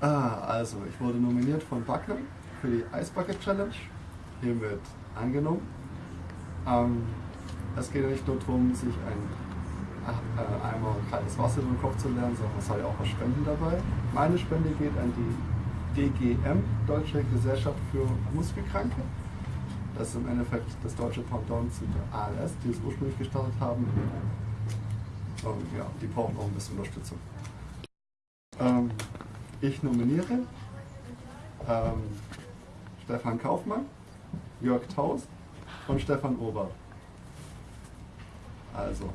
Ah, also ich wurde nominiert von Backen für die Ice Bucket Challenge. Hiermit angenommen. Ähm, es geht ja nicht nur darum, sich ein äh, Eimer kaltes Wasser über den Kopf zu lernen, sondern es soll ja auch was spenden dabei. Meine Spende geht an die DGM, Deutsche Gesellschaft für Muskelkranke. Das ist im Endeffekt das deutsche Pendant zu der ALS, die es ursprünglich gestartet haben. Und ja, die brauchen auch ein bisschen Unterstützung. Ähm, ich nominiere ähm, Stefan Kaufmann, Jörg Taus und Stefan Ober. Also,